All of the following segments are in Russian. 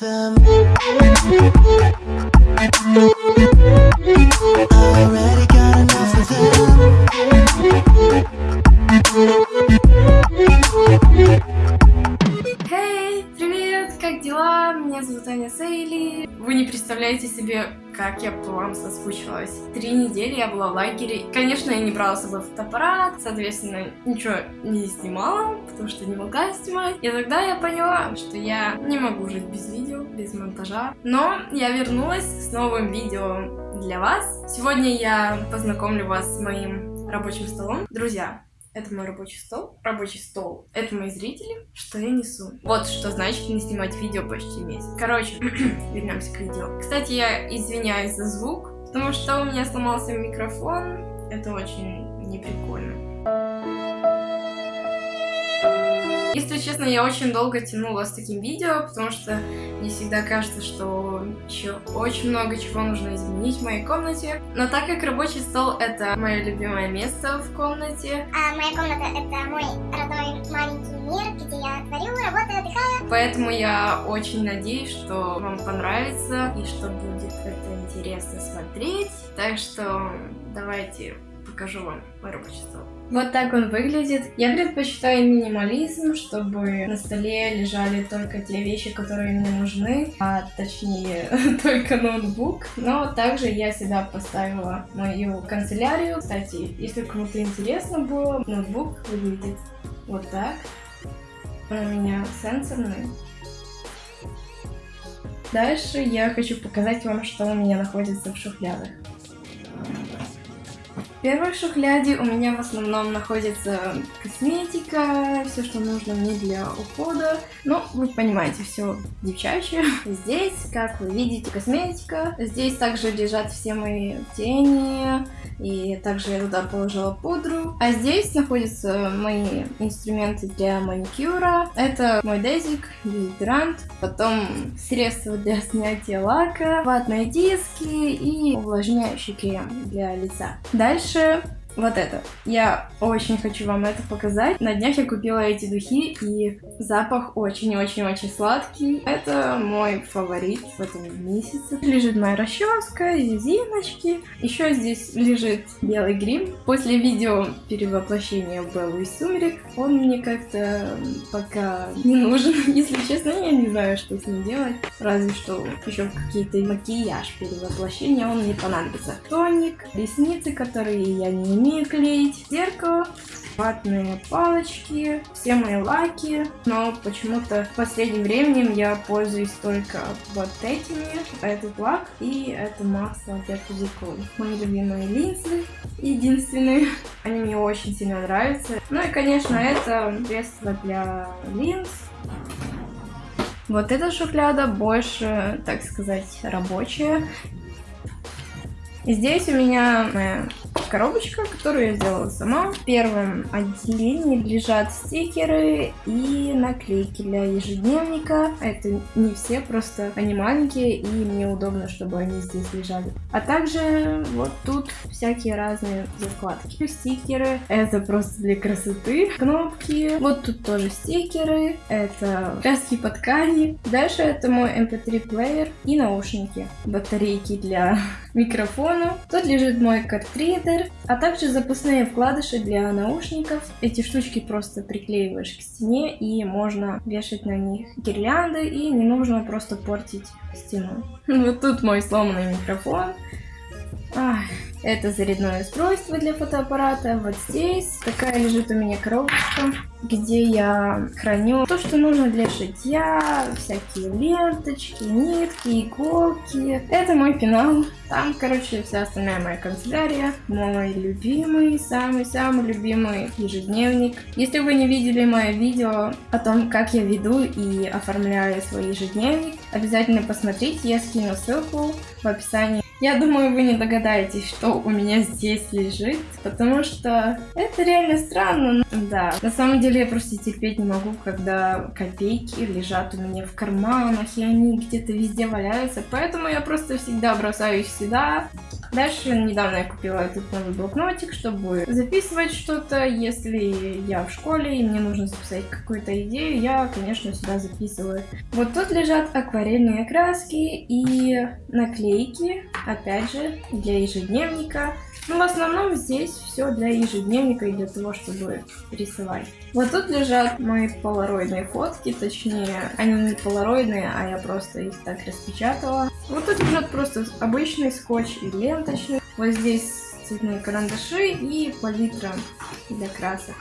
them. Already got enough of them. Аня Сейли. Вы не представляете себе, как я по вам соскучилась. Три недели я была в лагере. Конечно, я не брала с собой фотоаппарат, соответственно, ничего не снимала, потому что не могла снимать. И тогда я поняла, что я не могу жить без видео, без монтажа. Но я вернулась с новым видео для вас. Сегодня я познакомлю вас с моим рабочим столом. Друзья, это мой рабочий стол. Рабочий стол. Это мои зрители. Что я несу? Вот что значит не снимать видео почти месяц. Короче, вернемся к видео. Кстати, я извиняюсь за звук, потому что у меня сломался микрофон. Это очень неприкольно. Если честно, я очень долго тянула с таким видео, потому что мне всегда кажется, что еще очень много чего нужно изменить в моей комнате. Но так как рабочий стол это мое любимое место в комнате, А моя комната — это мой родной маленький мир, где я творю, работаю, отдыхаю. поэтому я очень надеюсь, что вам понравится и что будет это интересно смотреть. Так что давайте покажу вам мой рабочий стол. Вот так он выглядит. Я предпочитаю минимализм, чтобы на столе лежали только те вещи, которые мне нужны, а точнее только ноутбук. Но также я сюда поставила мою канцелярию. Кстати, если кому-то интересно было, ноутбук выглядит вот так. Он у меня сенсорный. Дальше я хочу показать вам, что у меня находится в шухлядах. Первой шухляде у меня в основном находится косметика, все, что нужно мне для ухода. Ну, вы понимаете, все девчачье. Здесь, как вы видите, косметика. Здесь также лежат все мои тени, и также я туда положила пудру. А здесь находятся мои инструменты для маникюра. Это мой дезик, дезодорант, потом средства для снятия лака, ватные диски и увлажняющий крем для лица. Дальше Sure. Вот это. Я очень хочу вам это показать. На днях я купила эти духи, и запах очень-очень-очень сладкий. Это мой фаворит в этом месяце. Лежит моя расческа, резиночки. Еще здесь лежит белый грим. После видео перевоплощения Беллы из Сумерек он мне как-то пока не нужен. Если честно, я не знаю, что с ним делать. Разве что еще какие-то макияж перевоплощения он мне понадобится. Тоник, ресницы, которые я не умею клеить, зеркало, ватные палочки, все мои лаки, но почему-то в последнем времени я пользуюсь только вот этими. Этот лак и это масло для пузырьков. Мои любимые линзы, единственные. Они мне очень сильно нравятся. Ну и, конечно, это средство для линз. Вот эта шухляда больше, так сказать, рабочая. Здесь у меня коробочка, которую я сделала сама. В первом отделении лежат стикеры и наклейки для ежедневника. Это не все, просто они маленькие, и мне удобно, чтобы они здесь лежали. А также вот тут всякие разные закладки. Стикеры, это просто для красоты. Кнопки, вот тут тоже стикеры, это краски по ткани. Дальше это мой mp3 плеер и наушники. Батарейки для микрофона. Тут лежит мой картридер, а также запасные вкладыши для наушников. Эти штучки просто приклеиваешь к стене и можно вешать на них гирлянды и не нужно просто портить стену. Вот тут мой сломанный микрофон. Ах, это зарядное устройство для фотоаппарата. Вот здесь такая лежит у меня коробочка, где я храню то, что нужно для шитья, всякие ленточки, нитки, иголки. Это мой пенал. Там, короче, вся остальная моя канцелярия. Мой любимый, самый-самый любимый ежедневник. Если вы не видели мое видео о том, как я веду и оформляю свой ежедневник, обязательно посмотрите, я скину ссылку в описании. Я думаю, вы не догадаетесь, что у меня здесь лежит, потому что это реально странно. Да, на самом деле я просто терпеть не могу, когда копейки лежат у меня в карманах, и они где-то везде валяются, поэтому я просто всегда бросаю их сюда. Дальше недавно я купила этот новый блокнотик, чтобы записывать что-то. Если я в школе и мне нужно записать какую-то идею, я, конечно, сюда записываю. Вот тут лежат акварельные краски и наклейки, опять же, для ежедневника. Ну, в основном здесь все для ежедневника и для того, чтобы рисовать. Вот тут лежат мои полароидные фотки, точнее, они не полароидные, а я просто их так распечатала. Вот тут лежат просто обычный скотч и ленточный. Вот здесь цветные карандаши и палитра для красок.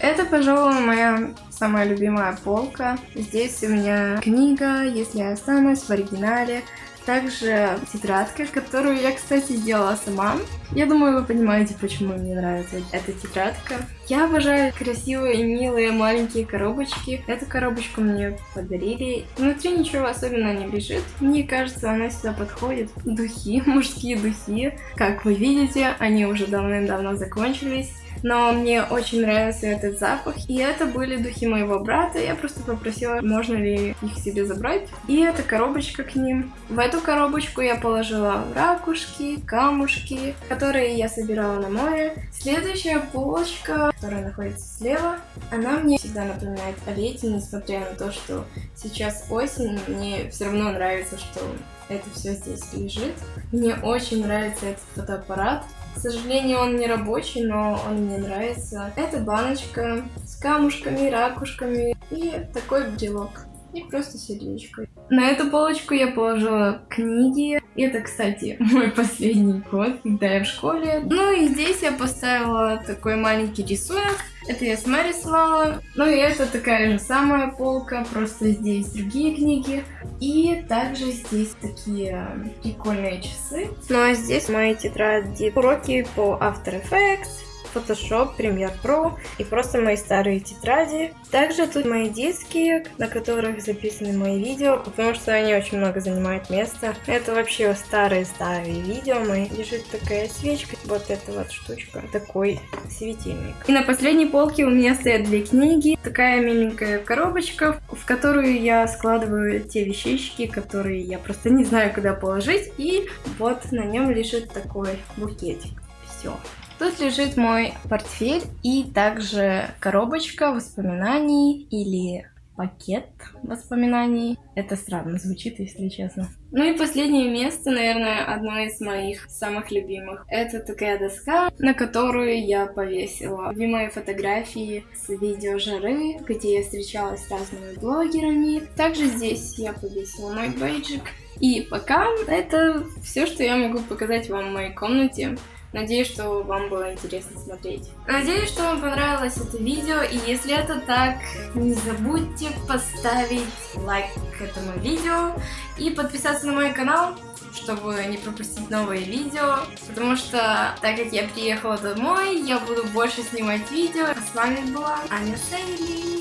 Это, пожалуй, моя самая любимая полка. Здесь у меня книга, если я останусь в оригинале. Также тетрадка, которую я, кстати, сделала сама. Я думаю, вы понимаете, почему мне нравится эта тетрадка. Я обожаю красивые, милые, маленькие коробочки. Эту коробочку мне подарили. Внутри ничего особенного не лежит. Мне кажется, она сюда подходит. Духи, мужские духи. Как вы видите, они уже давным-давно закончились но мне очень нравился этот запах. И это были духи моего брата. Я просто попросила, можно ли их себе забрать. И эта коробочка к ним. В эту коробочку я положила ракушки, камушки, которые я собирала на море. Следующая полочка, которая находится слева, она мне всегда напоминает о лете, несмотря на то, что сейчас осень, мне все равно нравится, что это все здесь лежит. Мне очень нравится этот фотоаппарат. К сожалению, он не рабочий, но он мне нравится. Это баночка с камушками, ракушками и такой брелок. И просто сердечко. На эту полочку я положила книги. Это, кстати, мой последний год, когда я в школе. Ну и здесь я поставила такой маленький рисунок. Это я сама рисовала. Ну и это такая же самая полка, просто здесь другие книги. И также здесь такие прикольные часы. Ну а здесь мои тетради уроки по After Effects, Photoshop, Premiere Pro и просто мои старые тетради. Также тут мои диски, на которых записаны мои видео, потому что они очень много занимают места. Это вообще старые-старые видео мои. Лежит такая свечка, вот эта вот штучка, такой светильник. И на последней полке у меня стоят две книги, такая миленькая коробочка, в которую я складываю те вещички, которые я просто не знаю, куда положить. И вот на нем лежит такой букетик. Все. Тут лежит мой портфель и также коробочка воспоминаний или пакет воспоминаний. Это странно звучит, если честно. Ну и последнее место, наверное, одно из моих самых любимых. Это такая доска, на которую я повесила любимые фотографии с видео жары, где я встречалась с разными блогерами. Также здесь я повесила мой бейджик. И пока это все, что я могу показать вам в моей комнате. Надеюсь, что вам было интересно смотреть. Надеюсь, что вам понравилось это видео. И если это так, не забудьте поставить лайк к этому видео и подписаться на мой канал, чтобы не пропустить новые видео. Потому что, так как я приехала домой, я буду больше снимать видео. А с вами была Аня Сейли.